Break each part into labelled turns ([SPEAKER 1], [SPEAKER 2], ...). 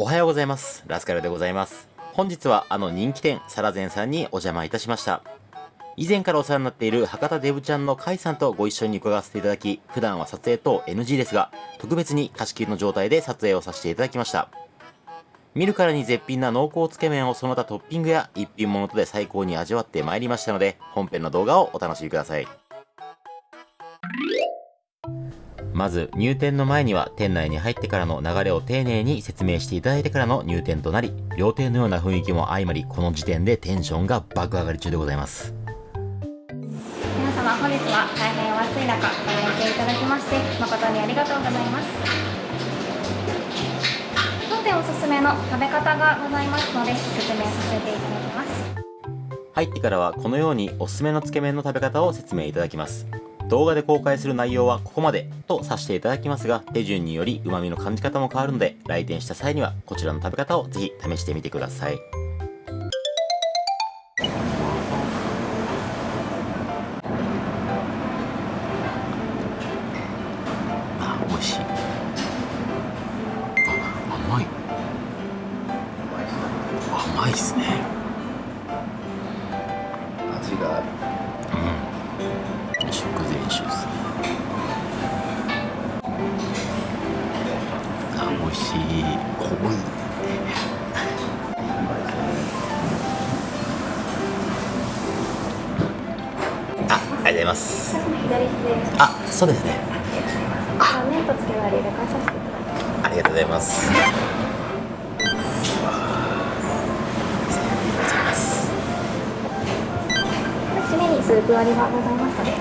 [SPEAKER 1] おはようございます。ラスカルでございます。本日はあの人気店、サラゼンさんにお邪魔いたしました。以前からお世話になっている博多デブちゃんのカイさんとご一緒に伺わせていただき、普段は撮影等 NG ですが、特別に貸し切りの状態で撮影をさせていただきました。見るからに絶品な濃厚つけ麺をその他トッピングや一品物とで最高に味わってまいりましたので、本編の動画をお楽しみください。まず入店の前には店内に入ってからの流れを丁寧に説明していただいてからの入店となり料亭のような雰囲気も相まりこの時点でテンションが爆上がり中でございます。
[SPEAKER 2] 皆様本日は大変お暑い中ご来店いただきまして誠にありがとうございます。当店おすすめの食べ方がございますので説明させていただきます。
[SPEAKER 1] 入ってからはこのようにおすすめのつけ麺の食べ方を説明いただきます動画で公開する内容はここまでとさせていただきますが手順により旨味の感じ方も変わるので来店した際にはこちらの食べ方をぜひ試してみてください。あ美味しい。あ甘い。甘いっすね。ます。あそうですね。
[SPEAKER 2] 麺とつけ割り
[SPEAKER 1] がとうございます。ありがとうございます
[SPEAKER 2] 締めにスープ割りがございますので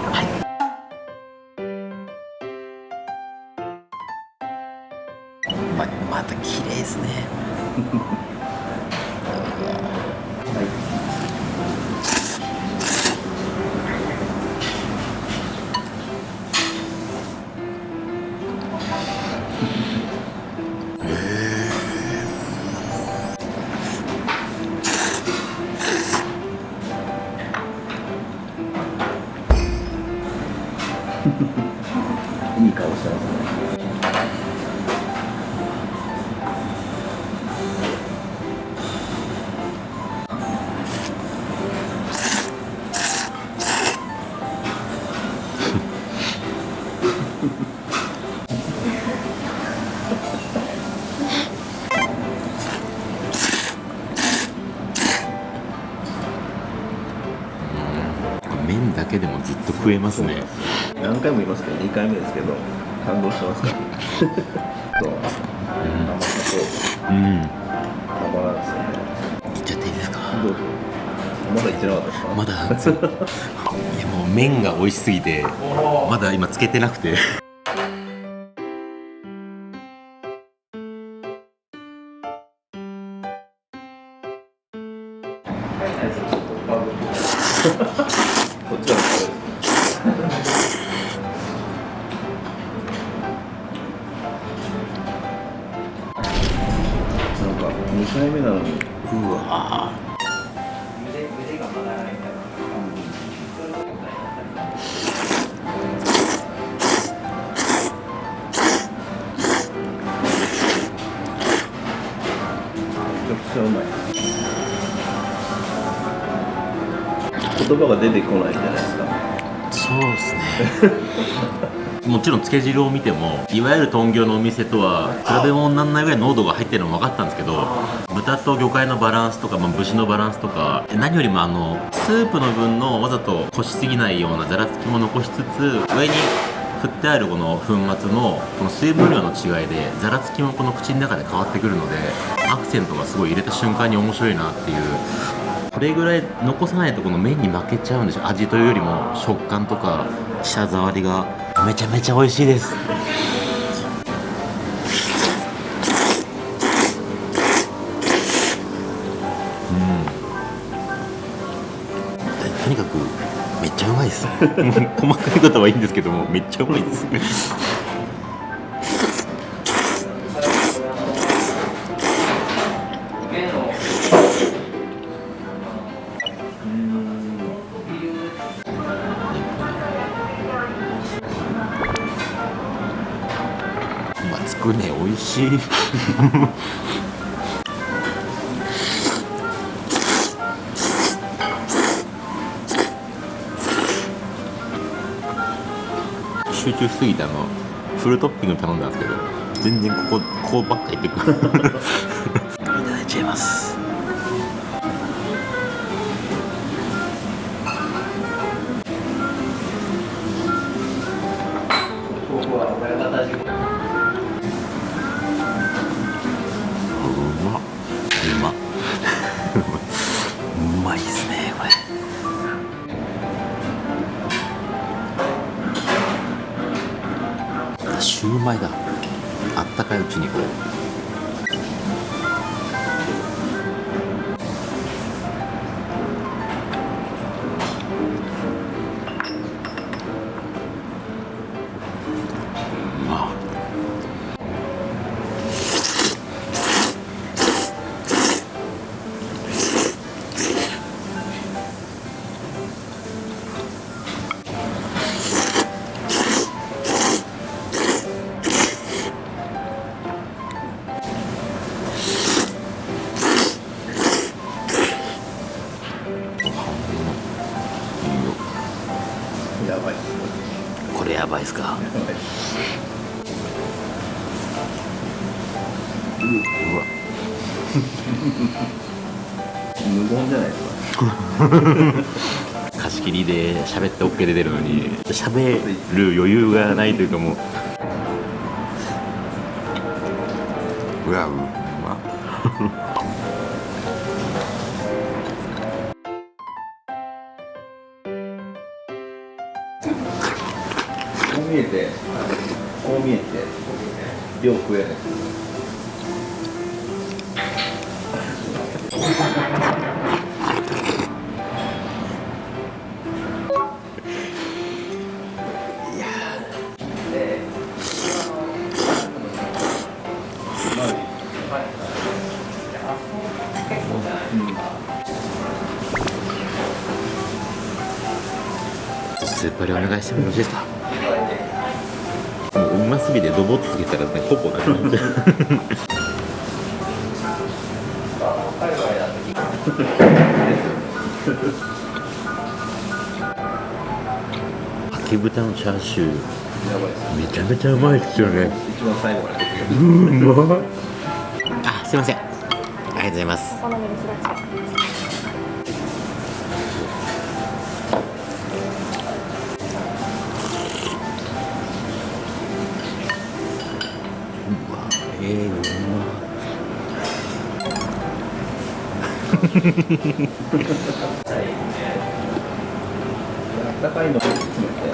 [SPEAKER 1] い
[SPEAKER 3] い顔してますね。
[SPEAKER 1] 麺だけでもずっと食えますね。
[SPEAKER 3] 何回も言いますけど2回目ですけど感動してますから。そう。甘さと
[SPEAKER 1] うん。
[SPEAKER 3] たまらんですよね。
[SPEAKER 1] いっちゃっていいですか？
[SPEAKER 3] どうぞ。まだ言ってなかったですか？
[SPEAKER 1] まだいやもう麺が美味しすぎてまだ今つけてなくて
[SPEAKER 3] 2回目なのに。
[SPEAKER 1] うわ。
[SPEAKER 3] ちゃうまい。言葉が出てこないじゃないですか。
[SPEAKER 1] そうですね もちろんつけ汁を見てもいわゆる豚魚のお店とは比べ物にならないぐらい濃度が入ってるのも分かったんですけど豚と魚介のバランスとか、まあ、節のバランスとか何よりもあのスープの分のわざとこしすぎないようなざらつきも残しつつ上に振ってあるこの粉末のこの水分量の違いでざらつきもこの口の中で変わってくるのでアクセントがすごい入れた瞬間に面白いなっていう。これぐらい残さないとこの麺に負けちゃうんでしょ味というよりも食感とか舌触りが。めちゃめちゃ美味しいです。うん。ととにかくめっちゃうまいです 細かいことはいいんですけどもめっちゃうまいです。くね美味しい。集中すぎてあのフルトッピング頼んだんですけど全然ここここばっかいってくる。いただいちゃいます。シューマイだ。あったかいうちにこう。
[SPEAKER 3] 無言じゃないですか
[SPEAKER 1] 貸し切りで喋って OK で出るのに喋る余裕がないというかもう。うわうま。
[SPEAKER 3] こう見えてこう見えて量食えない
[SPEAKER 1] スーパーでお願いしてもよろしいですかもううますぎてドボッつけたらねほぼなくなっちゃうかけ豚のチャーシューめちゃめちゃうまいですよね
[SPEAKER 3] 一番最後まで
[SPEAKER 1] うまいあすいません。りがとうございます。
[SPEAKER 2] お好みですだち
[SPEAKER 1] うわえー、うま
[SPEAKER 3] あったかいの。を詰めて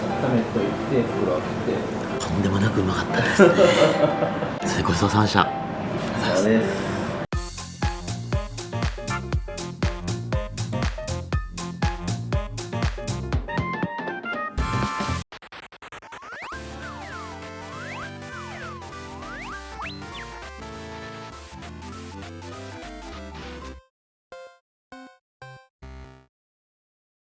[SPEAKER 3] 温めといて袋開けて。
[SPEAKER 1] とんでもなくうまかったです。ね それごちそうさまでした。
[SPEAKER 3] す